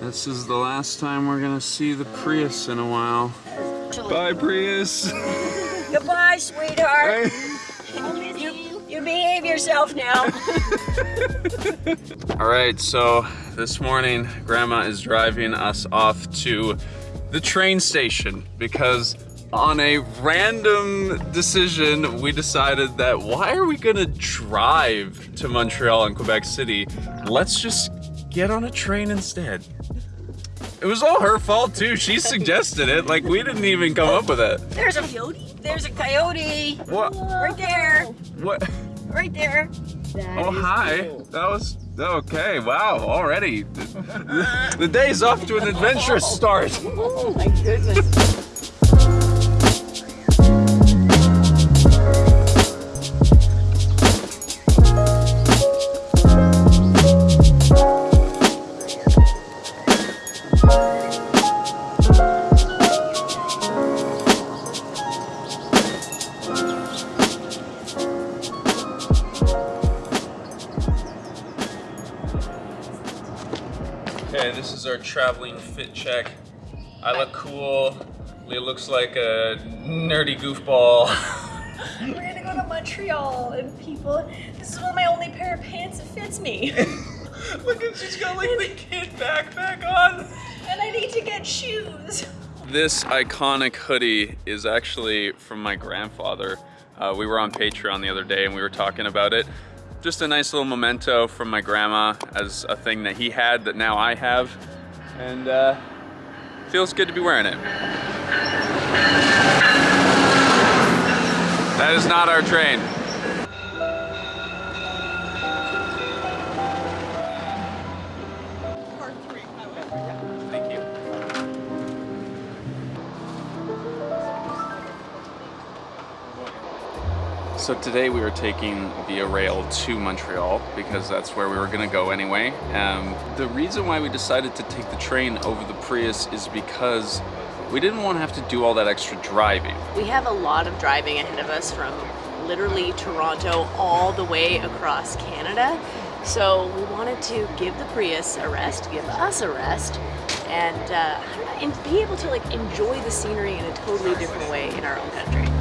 This is the last time we're gonna see the Prius in a while. Bye, Prius. Goodbye, sweetheart. You, you behave yourself now. All right, so this morning, Grandma is driving us off to the train station because on a random decision, we decided that why are we gonna drive to Montreal and Quebec City? Let's just get on a train instead. It was all her fault too. She suggested it. Like we didn't even come up with it. There's a coyote. There's a coyote. What? Right there. What? Right there. Oh hi. That was okay. Wow. Already, the, the day's off to an adventurous start. Oh my goodness. Looks like a nerdy goofball. We're gonna go to Montreal and people, this is one of my only pair of pants that fits me. Look at she's got like the kid backpack on. and I need to get shoes. This iconic hoodie is actually from my grandfather. Uh, we were on Patreon the other day and we were talking about it. Just a nice little memento from my grandma as a thing that he had that now I have. And uh, feels good to be wearing it. That is not our train. So today we are taking Via Rail to Montreal because that's where we were gonna go anyway. Um, the reason why we decided to take the train over the Prius is because we didn't want to have to do all that extra driving. We have a lot of driving ahead of us from literally Toronto all the way across Canada. So we wanted to give the Prius a rest, give us a rest, and, uh, and be able to like enjoy the scenery in a totally different way in our own country.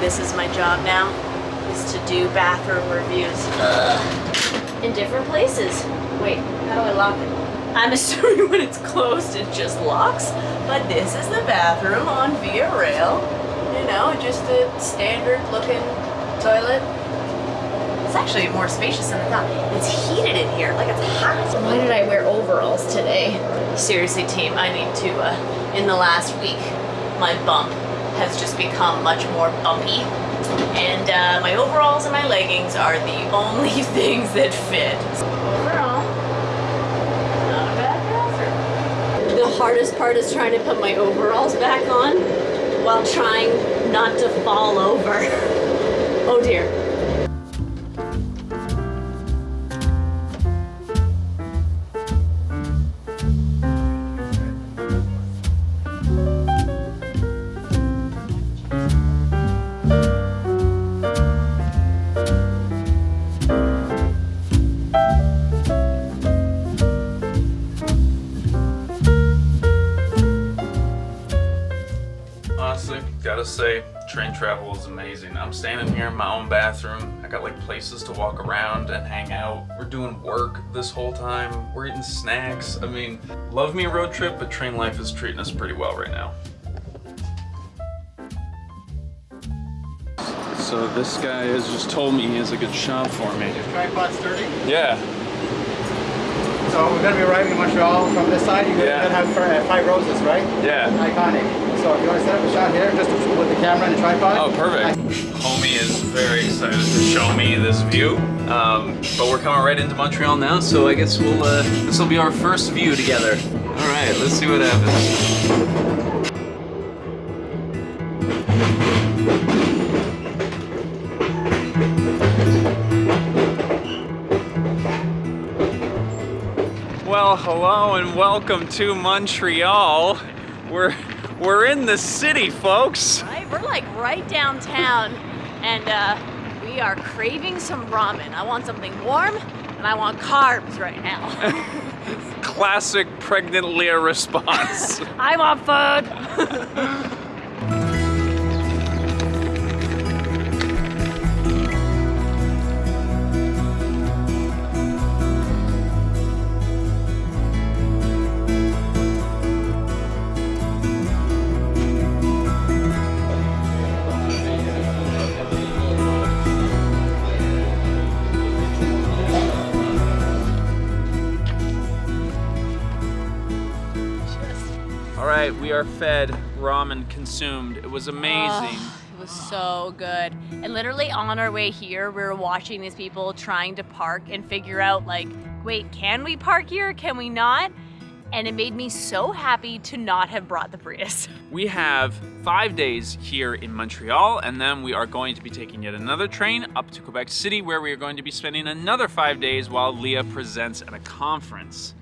This is my job now, is to do bathroom reviews. In different places. Wait, how do I lock it? I'm assuming when it's closed it just locks, but this is the bathroom on Via Rail. You know, just a standard looking toilet. It's actually more spacious than I thought. It's heated in here, like it's hot. Why did I wear overalls today? Seriously team, I need to, uh, in the last week, my bump has just become much more bumpy. And uh, my overalls and my leggings are the only things that fit. Overall, not a bad bathroom. The hardest part is trying to put my overalls back on while trying not to fall over. oh dear. Is amazing. I'm standing here in my own bathroom. I got like places to walk around and hang out. We're doing work this whole time. We're eating snacks. I mean, love me a road trip, but train life is treating us pretty well right now. So this guy has just told me he has a good shop for me. Tripod sturdy. Yeah. So we're gonna be arriving in Montreal from this side. You're Yeah. gonna have uh, five roses, right? Yeah. Iconic. So if you want to set up a shot here, just with the camera and a tripod. Oh, perfect. Homie is very excited to show me this view. Um, but we're coming right into Montreal now, so I guess we'll uh, this will be our first view together. All right, let's see what happens. Well, hello and welcome to Montreal. We're we're in the city, folks. Right? We're like right downtown and uh, we are craving some ramen. I want something warm and I want carbs right now. Classic pregnant Leah response. I want food. are fed, ramen consumed. It was amazing. Oh, it was so good. And literally on our way here, we were watching these people trying to park and figure out like, wait, can we park here? Can we not? And it made me so happy to not have brought the Prius. We have five days here in Montreal, and then we are going to be taking yet another train up to Quebec City, where we are going to be spending another five days while Leah presents at a conference.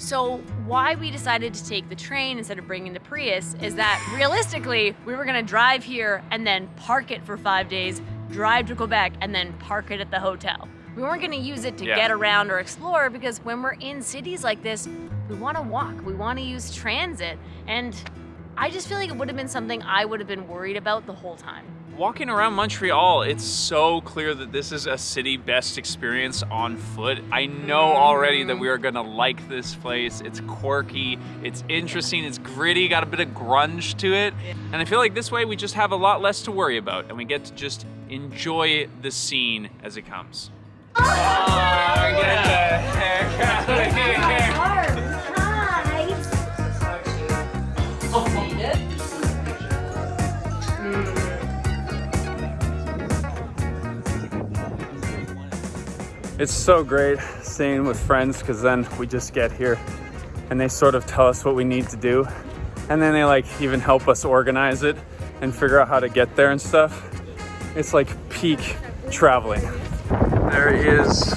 So why we decided to take the train instead of bringing the Prius is that realistically, we were gonna drive here and then park it for five days, drive to Quebec, and then park it at the hotel. We weren't gonna use it to Yeah. get around or explore because when we're in cities like this, we wanna walk, we wanna use transit, and I just feel like it would have been something I would have been worried about the whole time. Walking around Montreal, it's so clear that this is a city best experience on foot. I know already that we are gonna like this place. It's quirky, it's interesting, it's gritty, got a bit of grunge to it. And I feel like this way we just have a lot less to worry about and we get to just enjoy the scene as it comes. Oh, It's so great staying with friends because then we just get here and they sort of tell us what we need to do. And then they like even help us organize it and figure out how to get there and stuff. It's like peak traveling. There is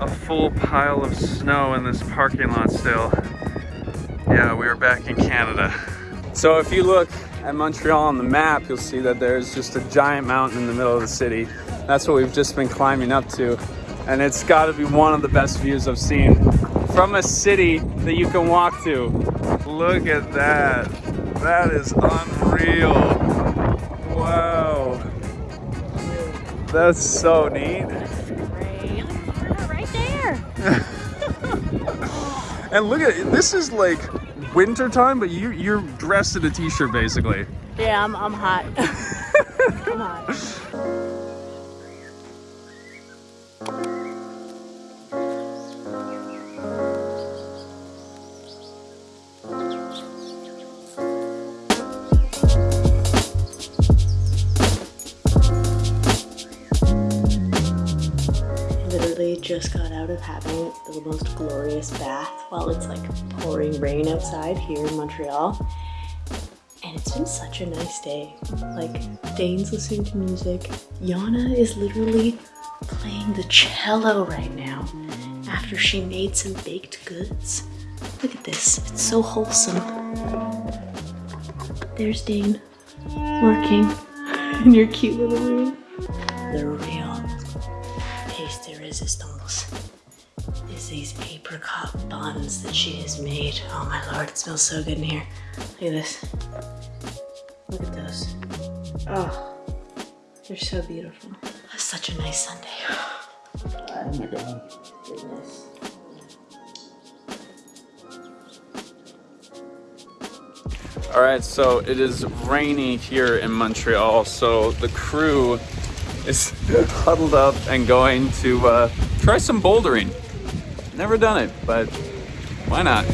a full pile of snow in this parking lot still. Yeah, we are back in Canada. So if you look at Montreal on the map, you'll see that there's just a giant mountain in the middle of the city. That's what we've just been climbing up to. And it's gotta be one of the best views I've seen from a city that you can walk to. Look at that. That is unreal. Wow. That's so neat. Right there. And look at it. This is like winter time, but you you're dressed in a t-shirt basically. Yeah, I'm, I'm hot. I'm hot. Of having the most glorious bath while it's like pouring rain outside here in Montreal. And it's been such a nice day. Like, Dane's listening to music. Yana is literally playing the cello right now after she made some baked goods. Look at this, it's so wholesome. There's Dane working in your cute little room. The real taste de resistance apricot buns that she has made. Oh my lord, it smells so good in here. Look at this. Look at those. Oh, they're so beautiful. That's such a nice Sunday. Oh my god. Goodness. All right, so it is rainy here in Montreal, so the crew is huddled up and going to uh, try some bouldering. Never done it, but why not?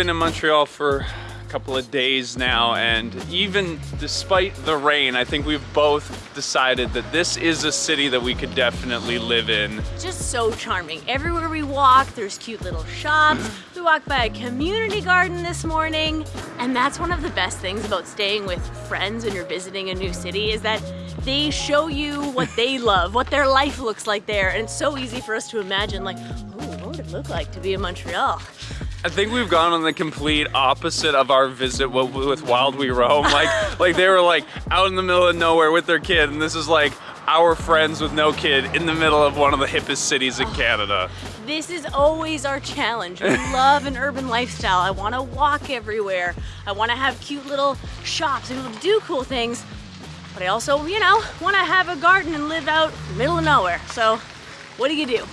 Been in Montreal for a couple of days now, and even despite the rain, I think we've both decided that this is a city that we could definitely live in. Just so charming. Everywhere we walk, there's cute little shops. We walked by a community garden this morning, and that's one of the best things about staying with friends when you're visiting a new city is that they show you what they love, what their life looks like there, and it's so easy for us to imagine like, oh, what would it look like to be in Montreal? I think we've gone on the complete opposite of our visit with Wild We Roam. Like, like they were like out in the middle of nowhere with their kid, and this is like our friends with no kid in the middle of one of the hippest cities in Canada. This is always our challenge. We love an urban lifestyle. I want to walk everywhere. I want to have cute little shops and do cool things. But I also, you know, want to have a garden and live out middle of nowhere. So, what do you do?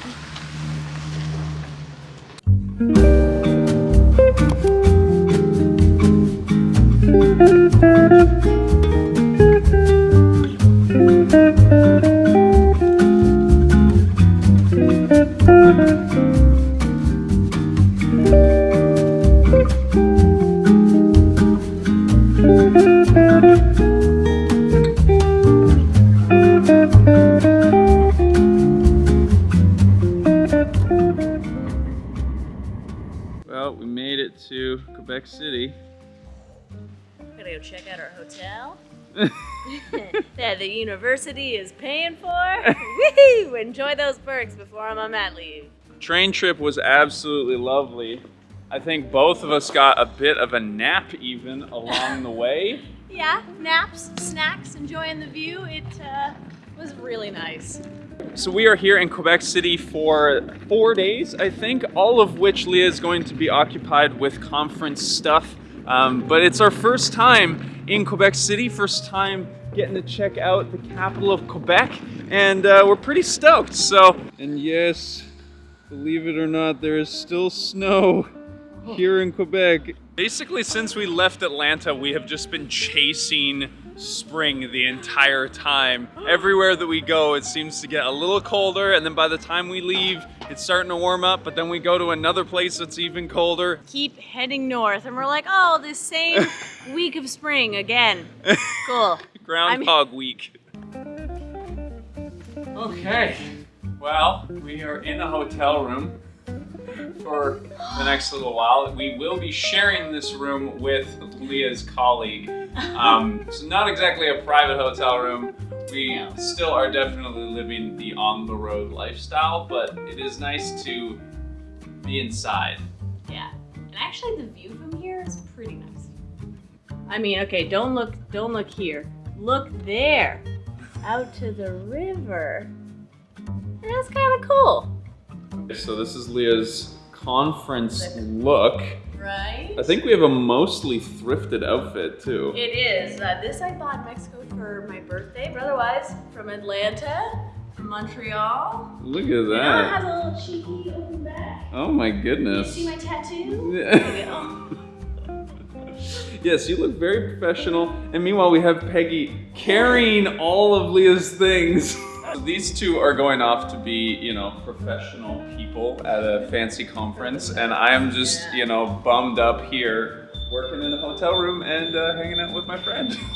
The university is paying for. Woohoo! Enjoy those perks before I'm on mat leave. Train trip was absolutely lovely. I think both of us got a bit of a nap even along the way. Yeah, naps, snacks, enjoying the view. It uh, was really nice. So we are here in Quebec City for four days, I think, all of which Leah is going to be occupied with conference stuff. Um, but it's our first time in Quebec City, first time getting to check out the capital of Quebec, and uh, we're pretty stoked. So, and yes, believe it or not, there is still snow here in Quebec. Basically, since we left Atlanta, we have just been chasing spring the entire time. Everywhere that we go, it seems to get a little colder, and then by the time we leave, it's starting to warm up, but then we go to another place that's even colder. Keep heading north, and we're like, oh, this same week of spring again. Cool. Groundhog Week. Okay, well, we are in a hotel room for the next little while. We will be sharing this room with Leah's colleague. Um, so not exactly a private hotel room. We still are definitely living the on-the-road lifestyle, but it is nice to be inside. Yeah. And actually, the view from here is pretty nice. I mean, okay, don't look, don't look here. Look there, out to the river. That's kind of cool, So this is Leah's conference look. right? I think we have a mostly thrifted outfit too. It is. Uh, this I bought in Mexico for my birthday, but otherwise from Atlanta, from Montreal. Look at You that. has a little cheeky open back. Oh my You goodness. see my tattoo? Yeah. Yes, you look very professional. And meanwhile, we have Peggy carrying all of Leah's things. These two are going off to be, you know, professional people at a fancy conference, and I am just, you know, bummed up here, working in a hotel room and uh, hanging out with my friend.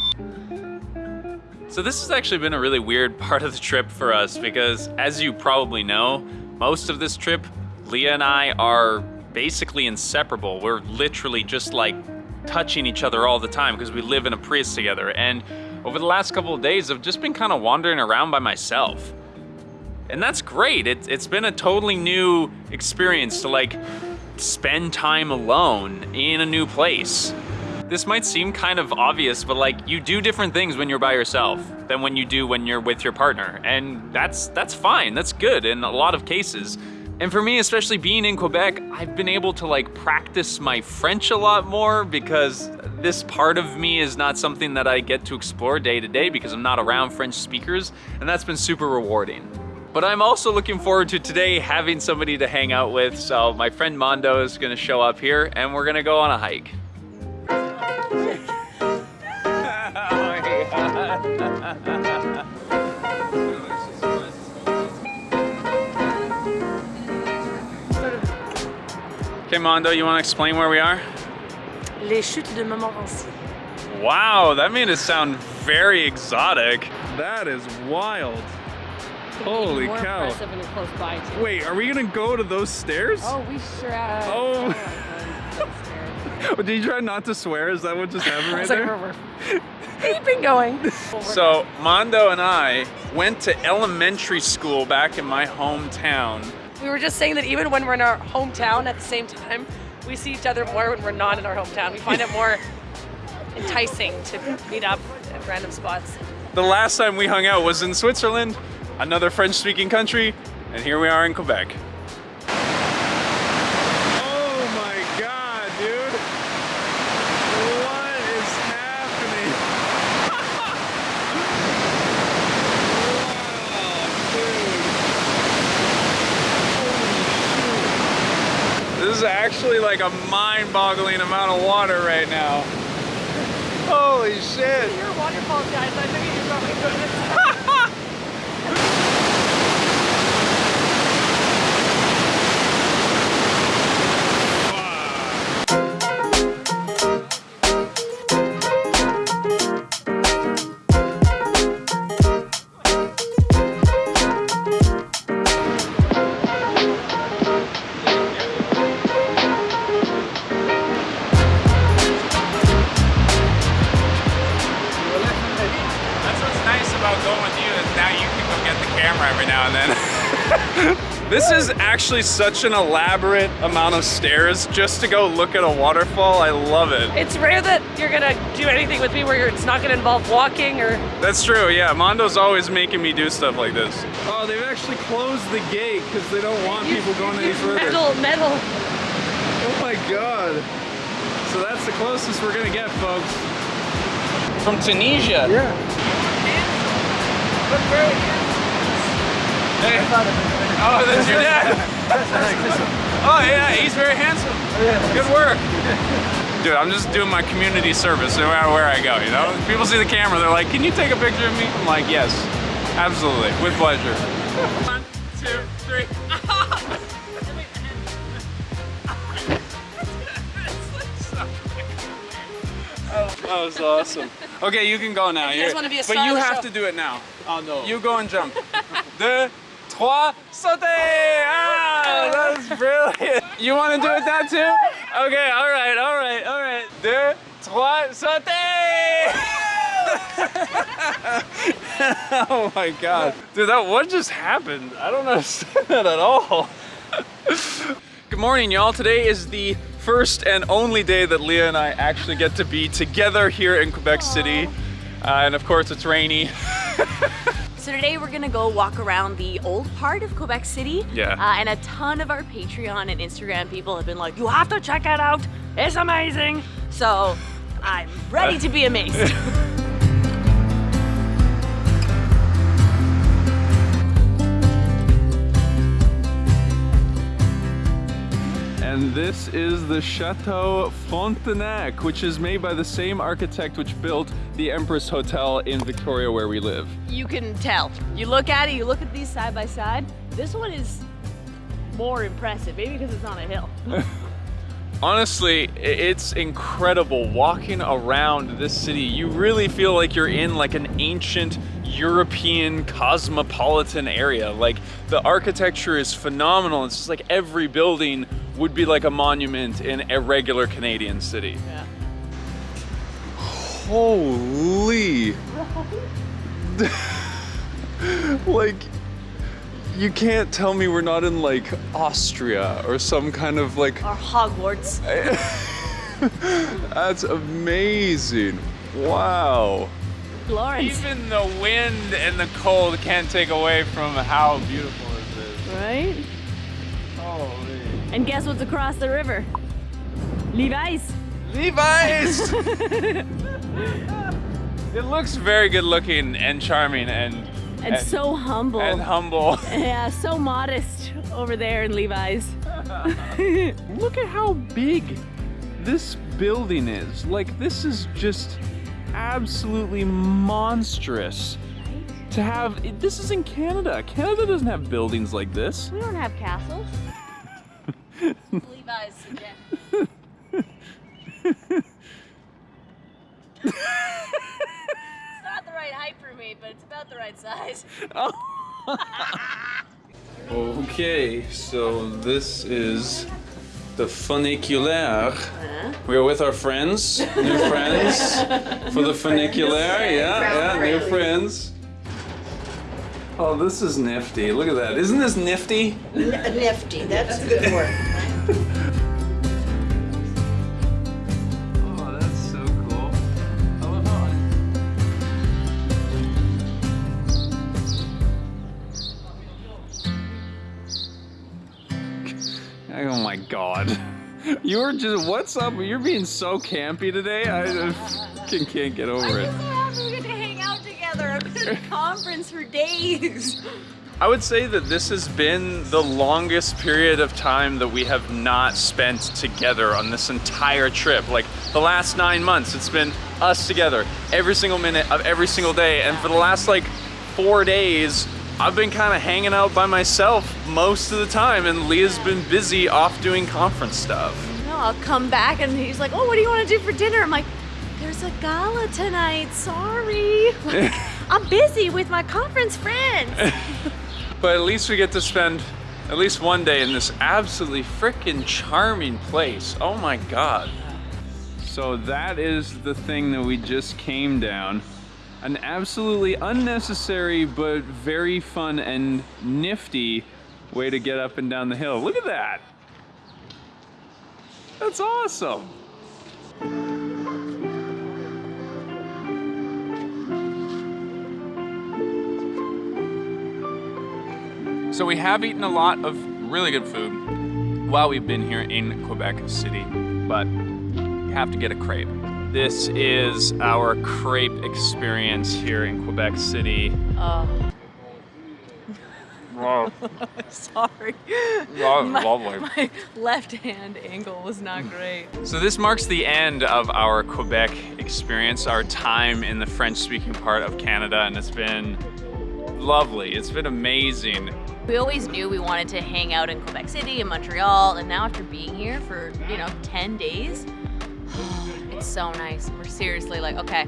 So this has actually been a really weird part of the trip for us because as you probably know, most of this trip, Leah and I are basically inseparable. We're literally just like touching each other all the time because we live in a Prius together. And over the last couple of days, I've just been kind of wandering around by myself. And that's great. It, it's been a totally new experience to like spend time alone in a new place. This might seem kind of obvious, but like you do different things when you're by yourself than when you do when you're with your partner. And that's that's fine. That's good in a lot of cases. And for me, especially being in Quebec, I've been able to like practice my French a lot more because this part of me is not something that I get to explore day to day because I'm not around French speakers, and that's been super rewarding. But I'm also looking forward to today having somebody to hang out with. So my friend Mondo is gonna show up here and we're gonna go on a hike. Okay, Mondo, you want to explain where we are? Les chutes de Montmorency. Wow, that made it sound very exotic. That is wild. Holy more cow. impressive when you're close by too. Wait, are we gonna go to those stairs? Oh, we sure. Uh, Oh. oh. Did you try not to swear? Is that what just happened right It's like there? we're, we're keeping going. So Mondo and I went to elementary school back in my hometown. We were just saying that even when we're in our hometown at the same time, we see each other more when we're not in our hometown. We find it more enticing to meet up at random spots. The last time we hung out was in Switzerland, another French-speaking country, and here we are in Quebec. Oh my god, dude! What is happening? wow, dude. This is actually like a mind-boggling amount of water right now. Holy shit! You're waterfalls, guys. I think you're probably actually such an elaborate amount of stairs just to go look at a waterfall. I love it. It's rare that you're gonna do anything with me where it's not gonna involve walking or That's true, yeah. Mondo's always making me do stuff like this. Oh, they've actually closed the gate because they don't want people going any further. metal, metal. Oh my god. So that's the closest we're gonna get, folks. From Tunisia. Yeah. Hey. Oh, that's your dad. Oh yeah, he's very handsome. Good work. Dude, I'm just doing my community service no matter where I go, you know? People see the camera, they're like, can you take a picture of me? I'm like, yes, absolutely, with pleasure. One, two, three. Oh, that was awesome. Okay, you can go now. You guys wanna be a but you have show. to do it now. Oh no. You go and jump. Deux, trois, sauter! Ah, that was brilliant. You want to do it that too? Okay, all right, all right, all right. Deux, trois, sauter! oh my god. Dude, that what just happened? I don't understand that at all. Good morning, y'all. Today is the first and only day that Leah and I actually get to be together here in Quebec City. Uh, and of course, it's rainy. So today we're gonna go walk around the old part of Quebec City. Yeah. Uh, and a ton of our Patreon and Instagram people have been like, you have to check it out. It's amazing. So I'm ready to be amazed. this is the Chateau Frontenac, which is made by the same architect which built the Empress Hotel in Victoria where we live. you can tell. You look at it, you look at these side by side. This one is more impressive, maybe because it's on a hill. Honestly, it's incredible walking around this city. You really feel like you're in like an ancient European cosmopolitan area. Like the architecture is phenomenal. It's just like every building would be like a monument in a regular Canadian city. Yeah. Holy. like you can't tell me we're not in like Austria or some kind of like Or Hogwarts. that's amazing. Wow. Florence. Even the wind and the cold can't take away from how beautiful this is. Right? And guess what's across the river? Levi's. Levi's! it looks very good looking and charming and And so humble. and humble. yeah, so modest over there in Levi's. Look at how big this building is. Like this is just absolutely monstrous. To have this is in Canada. Canada doesn't have buildings like this. We don't have castles. Levi's again. it's not the right height for me, but it's about the right size. Okay, so this is the funiculaire. Uh-huh. We're with our friends, new friends for the funiculaire. Yeah, yeah, new friends. Oh, this is nifty. Look at that. Isn't this nifty? Nifty, that's a good word. Oh, that's so cool. I love how Oh my god. You were just, what's up? You're being so campy today. I just can, can't get over it. I'm so happy we get to hang out together. I've been at a conference for days. I would say that this has been the longest period of time that we have not spent together on this entire trip. Like the last nine months, it's been us together every single minute of every single day. And for the last like four days, I've been kind of hanging out by myself most of the time, and Leah's been busy off doing conference stuff. No, I'll come back and he's like, "Oh, what do you want to do for dinner?" I'm like, "There's a gala tonight. Sorry, Like, I'm busy with my conference friends." But at least we get to spend at least one day in this absolutely freaking charming place. Oh my god. So that is the thing that we just came down. An absolutely unnecessary but very fun and nifty way to get up and down the hill. Look at that. That's awesome. So we have eaten a lot of really good food while we've been here in Quebec City, but you have to get a crepe. This is our crepe experience here in Quebec City. Oh, Wow, sorry. was lovely. My left hand angle was not great. So this marks the end of our Quebec experience, our time in the French-speaking part of Canada, and it's been lovely. It's been amazing. We always knew we wanted to hang out in Quebec City and Montreal, and now after being here for, you know, 10 days, it's so nice. We're seriously like, okay,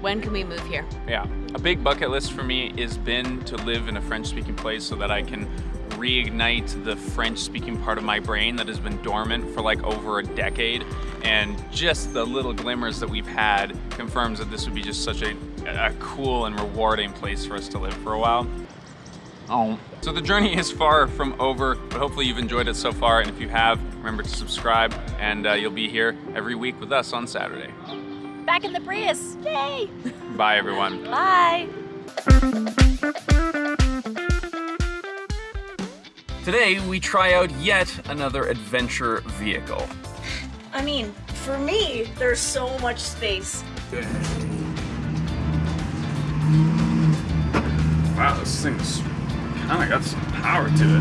when can we move here? Yeah, a big bucket list for me has been to live in a French-speaking place so that I can reignite the French-speaking part of my brain that has been dormant for like over a decade. And just the little glimmers that we've had confirms that this would be just such a, a cool and rewarding place for us to live for a while. Oh. So the journey is far from over, but hopefully you've enjoyed it so far. And if you have, remember to subscribe and uh, you'll be here every week with us on Saturday. Back in the Prius. Yay! Bye everyone. Bye. Today we try out yet another adventure vehicle. I mean, for me, there's so much space. Wow, this thing's kind of got some power to it.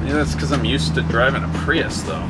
Maybe that's because I'm used to driving a Prius though.